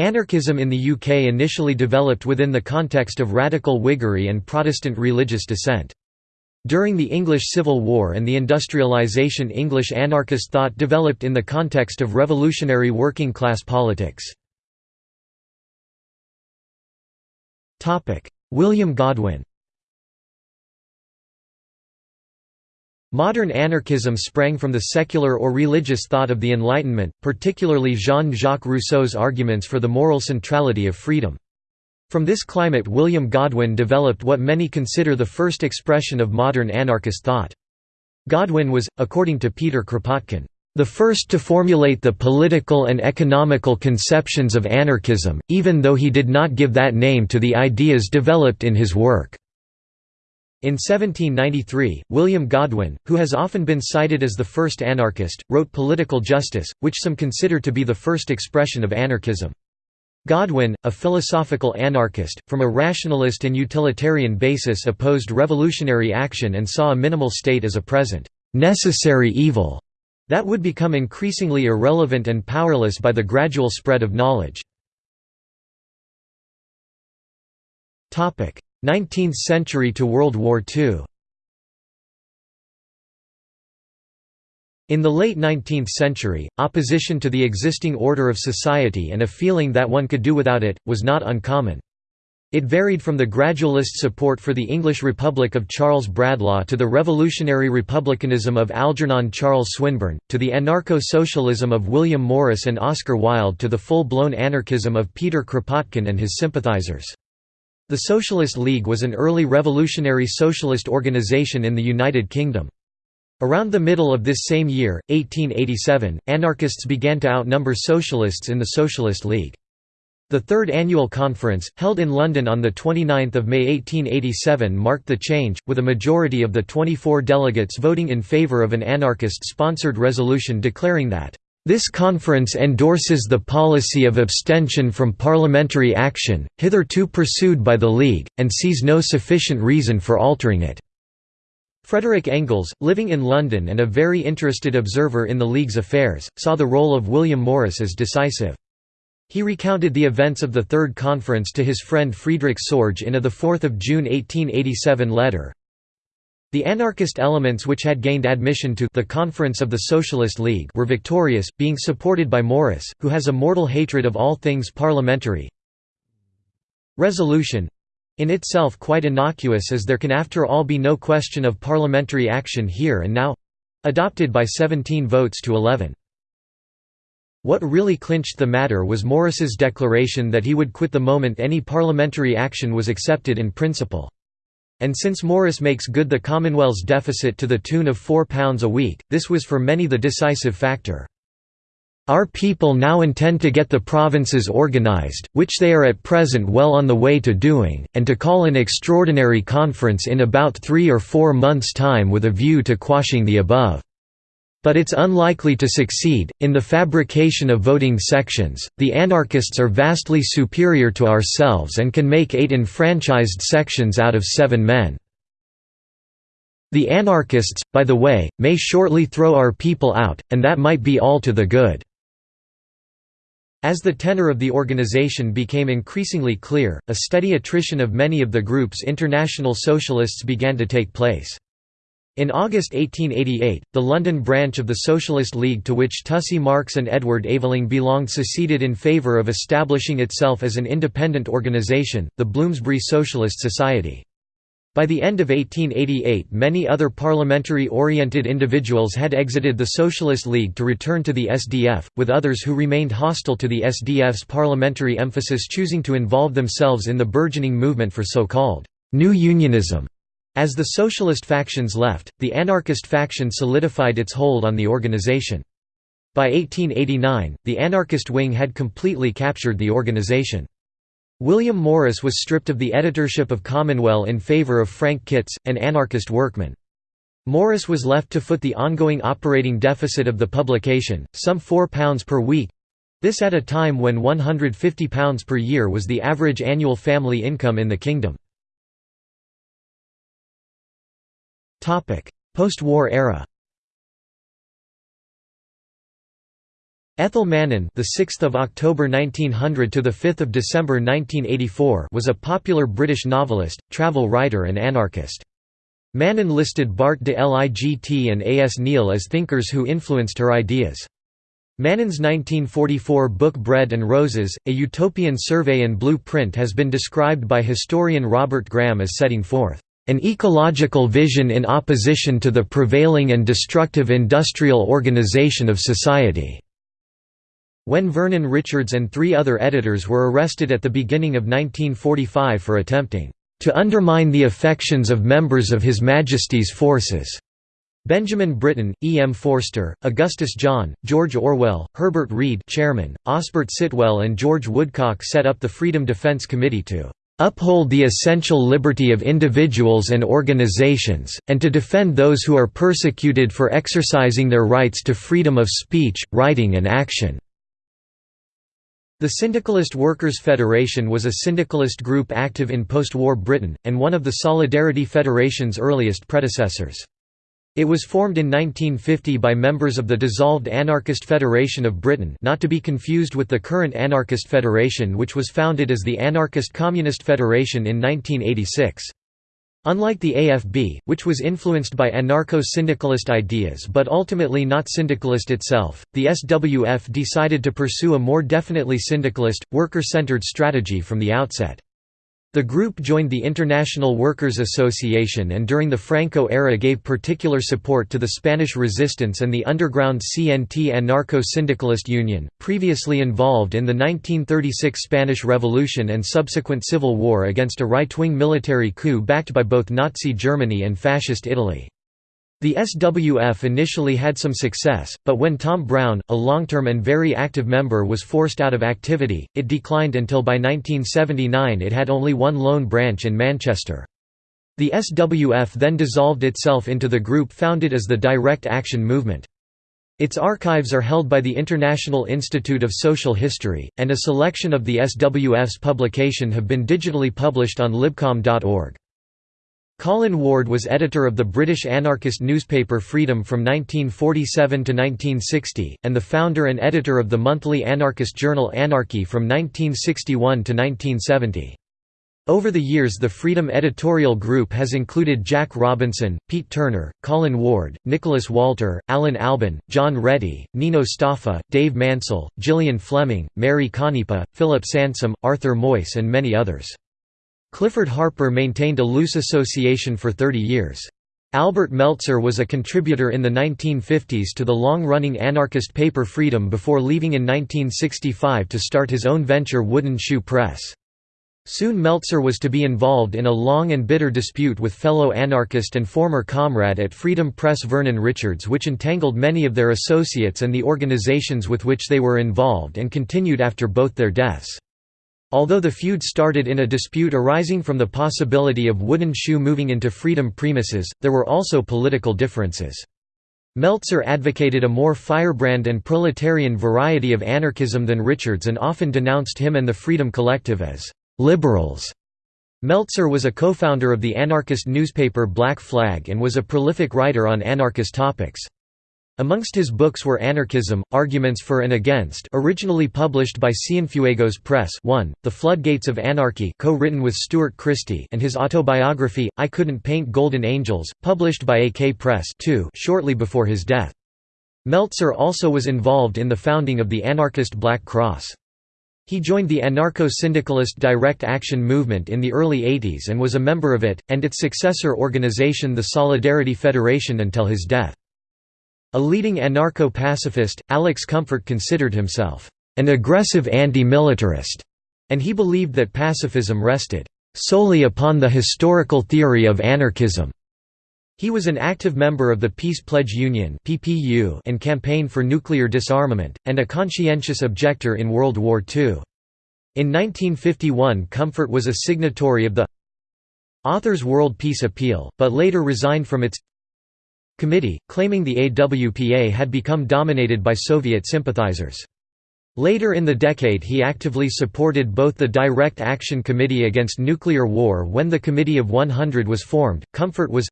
Anarchism in the UK initially developed within the context of radical Whiggery and Protestant religious dissent. During the English Civil War and the industrialisation English anarchist thought developed in the context of revolutionary working-class politics. William Godwin Modern anarchism sprang from the secular or religious thought of the Enlightenment, particularly Jean-Jacques Rousseau's arguments for the moral centrality of freedom. From this climate William Godwin developed what many consider the first expression of modern anarchist thought. Godwin was, according to Peter Kropotkin, the first to formulate the political and economical conceptions of anarchism, even though he did not give that name to the ideas developed in his work. In 1793, William Godwin, who has often been cited as the first anarchist, wrote Political Justice, which some consider to be the first expression of anarchism. Godwin, a philosophical anarchist, from a rationalist and utilitarian basis opposed revolutionary action and saw a minimal state as a present, necessary evil that would become increasingly irrelevant and powerless by the gradual spread of knowledge. 19th century to World War II In the late 19th century, opposition to the existing order of society and a feeling that one could do without it, was not uncommon. It varied from the gradualist support for the English Republic of Charles Bradlaugh to the revolutionary republicanism of Algernon Charles Swinburne, to the anarcho-socialism of William Morris and Oscar Wilde to the full-blown anarchism of Peter Kropotkin and his sympathizers. The Socialist League was an early revolutionary socialist organization in the United Kingdom. Around the middle of this same year, 1887, anarchists began to outnumber socialists in the Socialist League. The third annual conference, held in London on 29 May 1887 marked the change, with a majority of the 24 delegates voting in favour of an anarchist-sponsored resolution declaring that this conference endorses the policy of abstention from parliamentary action, hitherto pursued by the League, and sees no sufficient reason for altering it." Frederick Engels, living in London and a very interested observer in the League's affairs, saw the role of William Morris as decisive. He recounted the events of the Third Conference to his friend Friedrich Sorge in a 4 June 1887 letter, the anarchist elements which had gained admission to the Conference of the Socialist League were victorious, being supported by Morris, who has a mortal hatred of all things parliamentary. Resolution in itself quite innocuous as there can after all be no question of parliamentary action here and now adopted by 17 votes to 11. What really clinched the matter was Morris's declaration that he would quit the moment any parliamentary action was accepted in principle. And since Morris makes good the Commonweal's deficit to the tune of £4 a week, this was for many the decisive factor. Our people now intend to get the provinces organised, which they are at present well on the way to doing, and to call an extraordinary conference in about three or four months' time with a view to quashing the above. But it's unlikely to succeed. In the fabrication of voting sections, the anarchists are vastly superior to ourselves and can make eight enfranchised sections out of seven men. The anarchists, by the way, may shortly throw our people out, and that might be all to the good." As the tenor of the organization became increasingly clear, a steady attrition of many of the group's international socialists began to take place. In August 1888, the London branch of the Socialist League to which Tussy Marx and Edward Aveling belonged seceded in favour of establishing itself as an independent organisation, the Bloomsbury Socialist Society. By the end of 1888 many other parliamentary-oriented individuals had exited the Socialist League to return to the SDF, with others who remained hostile to the SDF's parliamentary emphasis choosing to involve themselves in the burgeoning movement for so-called «new unionism». As the socialist factions left, the anarchist faction solidified its hold on the organization. By 1889, the anarchist wing had completely captured the organization. William Morris was stripped of the editorship of Commonweal in favour of Frank Kitz, an anarchist workman. Morris was left to foot the ongoing operating deficit of the publication, some £4 per week—this at a time when £150 per year was the average annual family income in the kingdom. Post-war era Ethel Mannin, the 6th of October 1900 to the 5th of December 1984, was a popular British novelist, travel writer and anarchist. Mannin listed Bart de Ligt and A. S. Neill as thinkers who influenced her ideas. Mannin's 1944 book Bread and Roses, A Utopian Survey and Blueprint has been described by historian Robert Graham as setting forth an ecological vision in opposition to the prevailing and destructive industrial organization of society. When Vernon Richards and three other editors were arrested at the beginning of 1945 for attempting to undermine the affections of members of His Majesty's forces. Benjamin Britten, E. M. Forster, Augustus John, George Orwell, Herbert Read chairman, Osbert Sitwell and George Woodcock set up the Freedom Defense Committee to "...uphold the essential liberty of individuals and organizations, and to defend those who are persecuted for exercising their rights to freedom of speech, writing and action." The Syndicalist Workers' Federation was a syndicalist group active in post-war Britain, and one of the Solidarity Federation's earliest predecessors. It was formed in 1950 by members of the dissolved Anarchist Federation of Britain not to be confused with the current Anarchist Federation which was founded as the Anarchist Communist Federation in 1986. Unlike the AFB, which was influenced by anarcho-syndicalist ideas but ultimately not syndicalist itself, the SWF decided to pursue a more definitely syndicalist, worker-centered strategy from the outset. The group joined the International Workers' Association and during the Franco era gave particular support to the Spanish resistance and the underground CNT Anarcho-Syndicalist Union, previously involved in the 1936 Spanish Revolution and subsequent civil war against a right-wing military coup backed by both Nazi Germany and Fascist Italy. The SWF initially had some success, but when Tom Brown, a long-term and very active member was forced out of activity, it declined until by 1979 it had only one lone branch in Manchester. The SWF then dissolved itself into the group founded as the Direct Action Movement. Its archives are held by the International Institute of Social History, and a selection of the SWF's publication have been digitally published on libcom.org. Colin Ward was editor of the British anarchist newspaper Freedom from 1947 to 1960, and the founder and editor of the monthly anarchist journal Anarchy from 1961 to 1970. Over the years the Freedom editorial group has included Jack Robinson, Pete Turner, Colin Ward, Nicholas Walter, Alan Albon, John Rety, Nino Staffa, Dave Mansell, Gillian Fleming, Mary Canepa, Philip Sansom, Arthur Moyse and many others. Clifford Harper maintained a loose association for 30 years. Albert Meltzer was a contributor in the 1950s to the long-running anarchist paper Freedom before leaving in 1965 to start his own venture Wooden Shoe Press. Soon Meltzer was to be involved in a long and bitter dispute with fellow anarchist and former comrade at Freedom Press Vernon Richards which entangled many of their associates and the organizations with which they were involved and continued after both their deaths. Although the feud started in a dispute arising from the possibility of Wooden Shoe moving into freedom premises, there were also political differences. Meltzer advocated a more firebrand and proletarian variety of anarchism than Richards and often denounced him and the Freedom Collective as «liberals». Meltzer was a co-founder of the anarchist newspaper Black Flag and was a prolific writer on anarchist topics. Amongst his books were Anarchism, Arguments for and Against originally published by Cienfuegos Press 1, The Floodgates of Anarchy co-written with Stuart Christie and his autobiography, I Couldn't Paint Golden Angels, published by AK Press 2 shortly before his death. Meltzer also was involved in the founding of the anarchist Black Cross. He joined the anarcho-syndicalist Direct Action movement in the early 80s and was a member of it, and its successor organization the Solidarity Federation until his death. A leading anarcho-pacifist, Alex Comfort considered himself, "...an aggressive anti-militarist", and he believed that pacifism rested, "...solely upon the historical theory of anarchism." He was an active member of the Peace Pledge Union and Campaign for Nuclear Disarmament, and a conscientious objector in World War II. In 1951 Comfort was a signatory of the Authors World Peace Appeal, but later resigned from its committee, claiming the AWPA had become dominated by Soviet sympathizers. Later in the decade he actively supported both the Direct Action Committee against nuclear war when the Committee of 100 was formed. Comfort was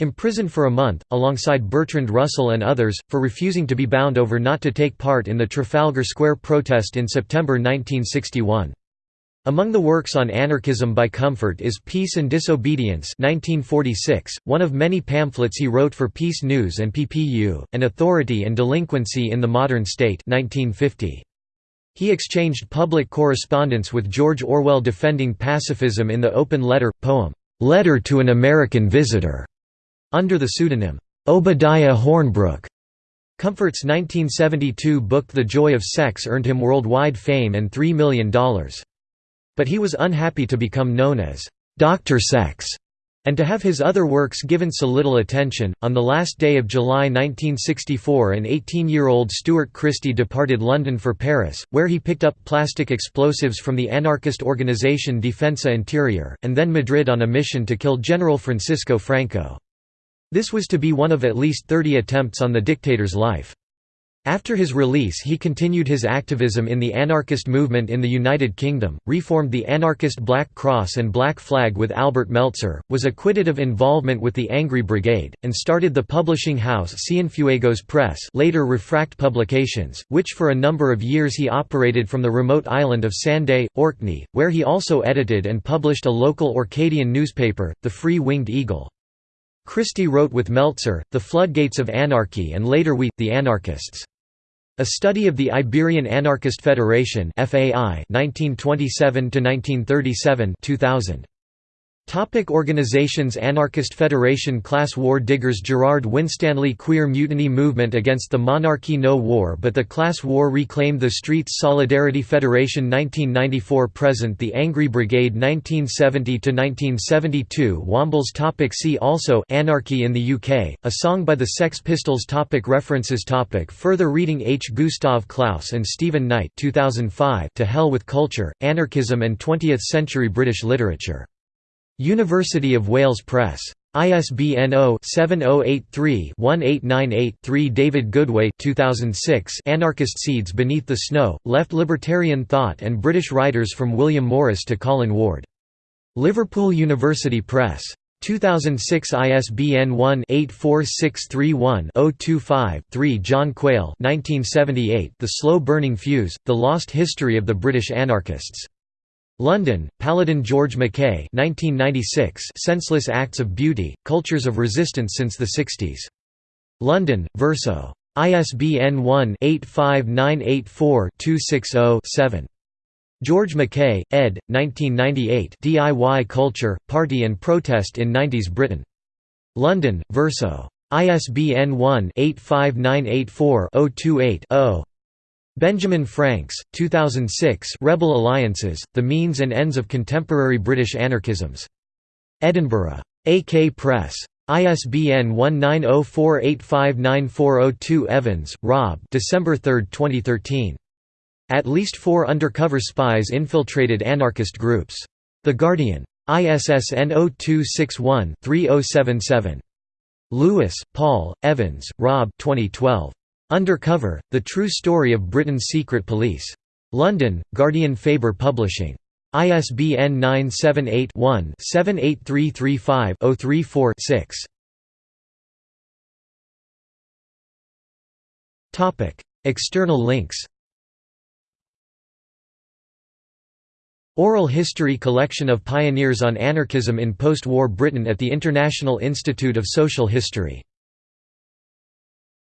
Imprisoned for a month, alongside Bertrand Russell and others, for refusing to be bound over not to take part in the Trafalgar Square protest in September 1961. Among the works on anarchism by Comfort is Peace and Disobedience 1946, one of many pamphlets he wrote for Peace News and PPU, and Authority and Delinquency in the Modern State 1950. He exchanged public correspondence with George Orwell defending pacifism in the open letter, poem, "'Letter to an American Visitor' under the pseudonym, Obadiah Hornbrook. Comfort's 1972 book The Joy of Sex earned him worldwide fame and $3 million. But he was unhappy to become known as Dr. Sex and to have his other works given so little attention. On the last day of July 1964, an 18 year old Stuart Christie departed London for Paris, where he picked up plastic explosives from the anarchist organization Defensa Interior, and then Madrid on a mission to kill General Francisco Franco. This was to be one of at least 30 attempts on the dictator's life. After his release he continued his activism in the anarchist movement in the United Kingdom, reformed the anarchist Black Cross and Black Flag with Albert Meltzer, was acquitted of involvement with the Angry Brigade, and started the publishing house Cienfuegos Press later Refract Publications, which for a number of years he operated from the remote island of Sanday, Orkney, where he also edited and published a local Orcadian newspaper, the Free Winged Eagle. Christie wrote with Meltzer, The Floodgates of Anarchy and later We, the Anarchists. A study of the Iberian Anarchist Federation FAI 1927 to 1937, 2000 Topic organizations Anarchist Federation Class War Diggers Gerard Winstanley Queer Mutiny Movement against the monarchy No war but the class war reclaimed the streets Solidarity Federation 1994 present The Angry Brigade 1970–1972 Wombles topic See also Anarchy in the UK, a song by the Sex Pistols topic References topic Further reading H. Gustav Klaus and Stephen Knight 2005 To Hell with Culture, Anarchism and Twentieth-Century British Literature University of Wales Press. ISBN 0-7083-1898-3 David Goodway 2006 Anarchist Seeds Beneath the Snow, Left Libertarian Thought and British Writers from William Morris to Colin Ward. Liverpool University Press. 2006 ISBN 1-84631-025-3 John Quail 1978 The Slow Burning Fuse, The Lost History of the British Anarchists. London, Paladin George McKay 1996 Senseless Acts of Beauty, Cultures of Resistance since the 60s. London, Verso. ISBN 1-85984-260-7. George McKay, ed. 1998 DIY Culture, Party and Protest in 90s Britain. London, Verso. ISBN 1-85984-028-0. Benjamin Franks, 2006 Rebel Alliances, The Means and Ends of Contemporary British Anarchisms. Edinburgh. AK Press. ISBN 1904859402 Evans, Rob December 3, 2013. At least four undercover spies infiltrated anarchist groups. The Guardian. ISSN 0261-3077. Lewis, Paul, Evans, Rob 2012. Undercover, The True Story of Britain's Secret Police. London, Guardian Faber Publishing. ISBN 978-1-78335-034-6. External links Oral History Collection of Pioneers on Anarchism in Post-War Britain at the International Institute of Social History